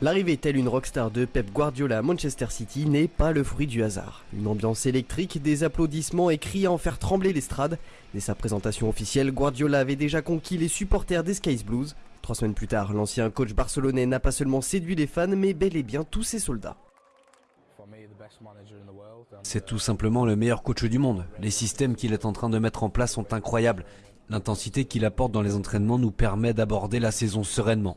L'arrivée telle une rockstar de Pep Guardiola à Manchester City n'est pas le fruit du hasard. Une ambiance électrique, des applaudissements et cris à en faire trembler l'estrade. Dès sa présentation officielle, Guardiola avait déjà conquis les supporters des Skies Blues. Trois semaines plus tard, l'ancien coach barcelonais n'a pas seulement séduit les fans, mais bel et bien tous ses soldats. C'est tout simplement le meilleur coach du monde. Les systèmes qu'il est en train de mettre en place sont incroyables. L'intensité qu'il apporte dans les entraînements nous permet d'aborder la saison sereinement.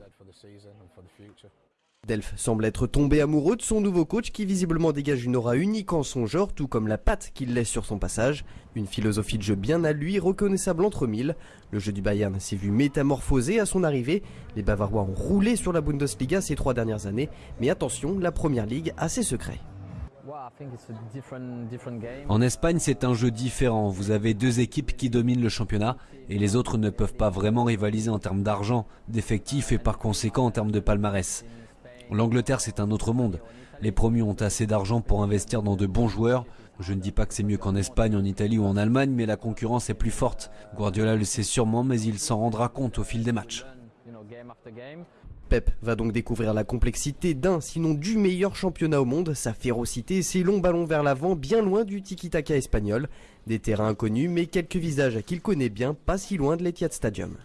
Delph semble être tombé amoureux de son nouveau coach qui visiblement dégage une aura unique en son genre, tout comme la patte qu'il laisse sur son passage. Une philosophie de jeu bien à lui, reconnaissable entre mille. Le jeu du Bayern s'est vu métamorphosé à son arrivée. Les Bavarois ont roulé sur la Bundesliga ces trois dernières années. Mais attention, la Première Ligue a ses secrets. En Espagne, c'est un jeu différent. Vous avez deux équipes qui dominent le championnat et les autres ne peuvent pas vraiment rivaliser en termes d'argent, d'effectifs et par conséquent en termes de palmarès. L'Angleterre, c'est un autre monde. Les promus ont assez d'argent pour investir dans de bons joueurs. Je ne dis pas que c'est mieux qu'en Espagne, en Italie ou en Allemagne, mais la concurrence est plus forte. Guardiola le sait sûrement, mais il s'en rendra compte au fil des matchs. Pep va donc découvrir la complexité d'un, sinon du meilleur championnat au monde, sa férocité et ses longs ballons vers l'avant, bien loin du tiki-taka espagnol. Des terrains inconnus, mais quelques visages qu'il connaît bien, pas si loin de l'Etihad Stadium.